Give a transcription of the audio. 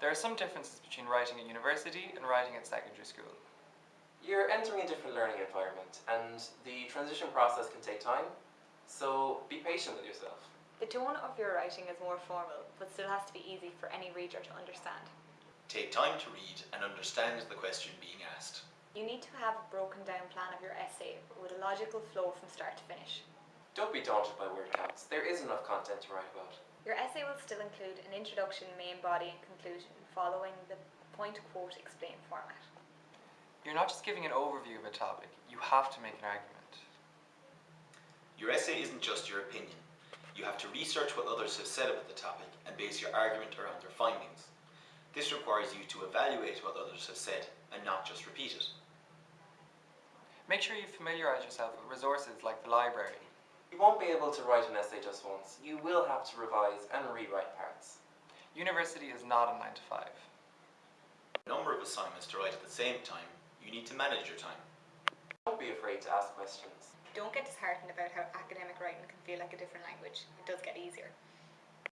There are some differences between writing at university and writing at secondary school. You're entering a different learning environment, and the transition process can take time, so be patient with yourself. The tone of your writing is more formal, but still has to be easy for any reader to understand. Take time to read and understand the question being asked. You need to have a broken down plan of your essay with a logical flow from start to finish. Don't be daunted by word counts, there is enough content to write about. Your essay will still include an introduction, main body, and conclusion, following the point quote explain format. You're not just giving an overview of a topic, you have to make an argument. Your essay isn't just your opinion. You have to research what others have said about the topic and base your argument around their findings. This requires you to evaluate what others have said and not just repeat it. Make sure you familiarise yourself with resources like the library. You won't be able to write an essay just once, you will have to revise and rewrite parts. University is not a 9 to 5. Number of assignments to write at the same time, you need to manage your time. Don't be afraid to ask questions. Don't get disheartened about how academic writing can feel like a different language. It does get easier.